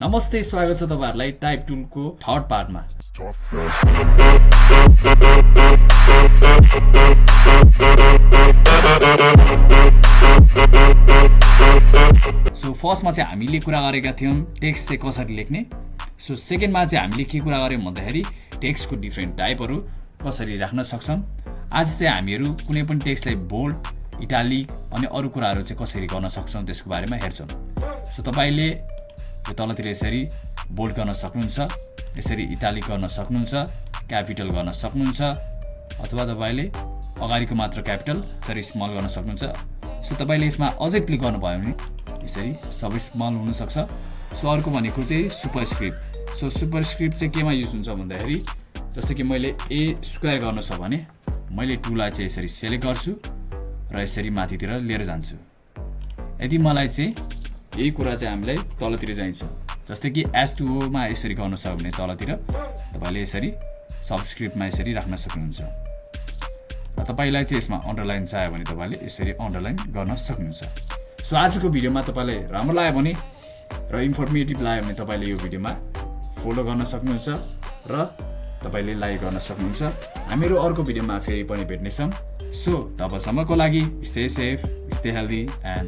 नमस्ते स्वागत छ तपाईँहरूलाई टाइप टुलको थर्ड पार्टमा। सो फर्स्टमा चाहिँ हामीले कुरा गरेका थियौँ टेक्स्ट चाहिँ कसरी लेख्ने? सो सेकेन्डमा चाहिँ हामीले के कुरा गऱ्यौँ भन्दाखेरि टेक्स्टको डिफ्रेन्ट टाइपहरू कसरी राख्न सक्छौँ आज चाहिँ हामीहरू कुनै पनि टेक्स्टलाई बोल्ड इटालिक अनि अरू कुराहरू चाहिँ कसरी गर्न सक्छौँ त्यसको बारेमा हेर्छौँ। सो तपाईँले यो तलतिर यसरी बोल्ड गर्न सक्नुहुन्छ यसरी इटालिक गर्न सक्नुहुन्छ क्यापिटल गर्न सक्नुहुन्छ अथवा तपाईँले अगाडिको मात्र क्यापिटल यसरी स्मल गर्न सक्नुहुन्छ। सो तपाईँले यसमा अझै क्लिक गर्नुभयो भने यसरी सबै स्मल हुनसक्छ। सो अर्को भनेको चाहिँ super script so super script चाहिँ केमा युज हुन्छ भन्दाखेरि जस्तै कि मैले ए स्क्वायर गर्नु छ भने मैले टुलाई चाहिँ यसरी सेलेक्ट गर्छु र यसरी माथितिर लिएर जान्छु। यदि मलाई चाहिँ यही कुरा चाहिँ हामीलाई तलतिर चाहिन्छ। जस्तै कि एस टुओमा यसरी गर्नु छ भने तलतिर तपाईँले यसरी सबस्क्रिप्टमा यसरी राख्न सक्नुहुन्छ। र तपाईँलाई चाहिँ यसमा अन्डरलाइन चाहियो भने तपाईँले यसरी अन्डरलाइन गर्न सक्नुहुन्छ। सो आजको भिडियोमा तपाईँलाई राम्रो लाग्यो भने र इन्फर्मेटिभ लाग्यो भने तपाईँले यो भिडियोमा फलो गर्न सक्नुहुन्छ र तपाईँले लाइक गर्न सक्नुहुन्छ। हामीहरू अर्को भिडियोमा फेरि पनि भेट्नेछौँ। सो तबसम्मको लागि stay safe stay healthy and